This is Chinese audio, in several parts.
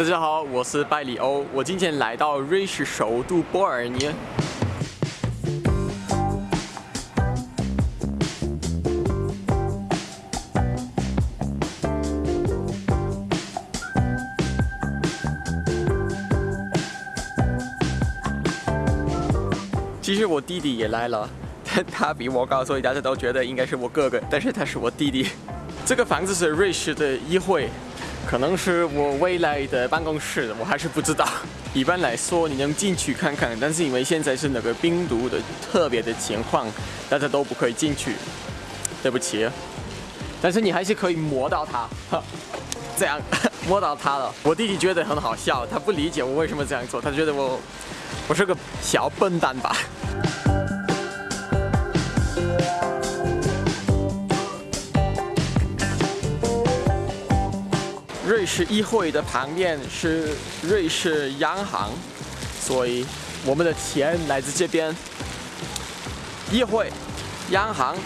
大家好，我是拜里欧，我今天来到瑞士首都波尔尼。其实我弟弟也来了，但他比我高，所以大家都觉得应该是我哥哥，但是他是我弟弟。这个房子是瑞士的议会，可能是我未来的办公室，我还是不知道。一般来说，你能进去看看，但是因为现在是那个病毒的特别的情况，大家都不可以进去。对不起，但是你还是可以摸到它，这样摸到它了。我弟弟觉得很好笑，他不理解我为什么这样做，他觉得我我是个小笨蛋吧。是议会的旁边是瑞士央行，所以我们的钱来自这边。议会，央行。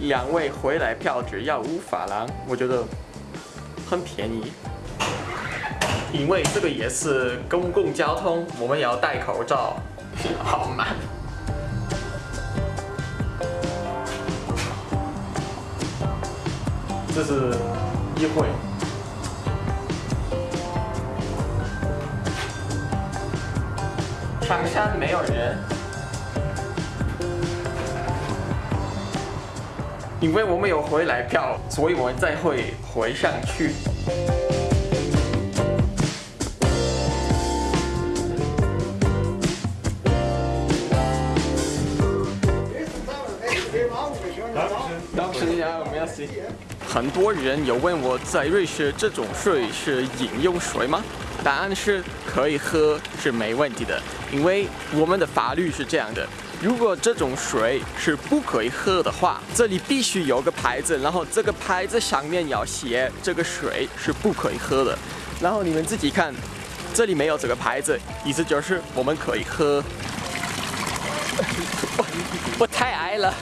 两位回来票只要五法郎，我觉得很便宜。因为这个也是公共交通，我们也要戴口罩。好吗。这是议会。上山没有人，因为我们有回来票，所以我们再会回上去。很多人有问我在瑞士这种水是饮用水吗？答案是可以喝，是没问题的，因为我们的法律是这样的：如果这种水是不可以喝的话，这里必须有个牌子，然后这个牌子上面要写这个水是不可以喝的。然后你们自己看，这里没有这个牌子，意思就是我们可以喝。我太矮了。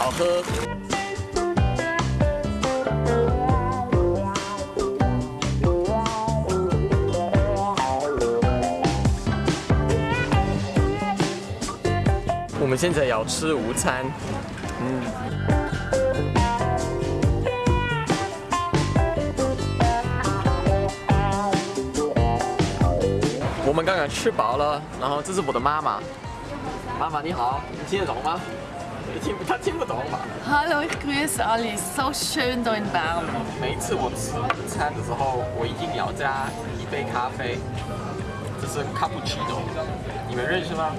好喝。我们现在要吃午餐，嗯。我们刚刚吃饱了，然后这是我的妈妈。妈妈你好，你听得懂吗？听他听不懂吧？Hello, ich grüße alle. So schön da in Bern. 每一次我吃午餐的时候，我一定要加一杯咖啡，这是卡布奇诺，你们认识吗？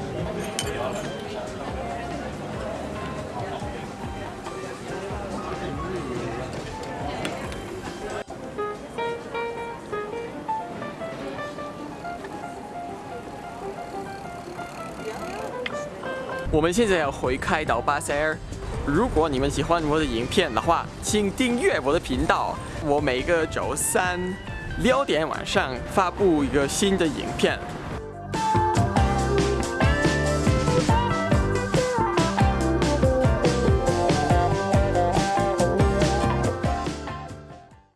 我们现在要回开到巴塞尔。如果你们喜欢我的影片的话，请订阅我的频道。我每个周三六点晚上发布一个新的影片。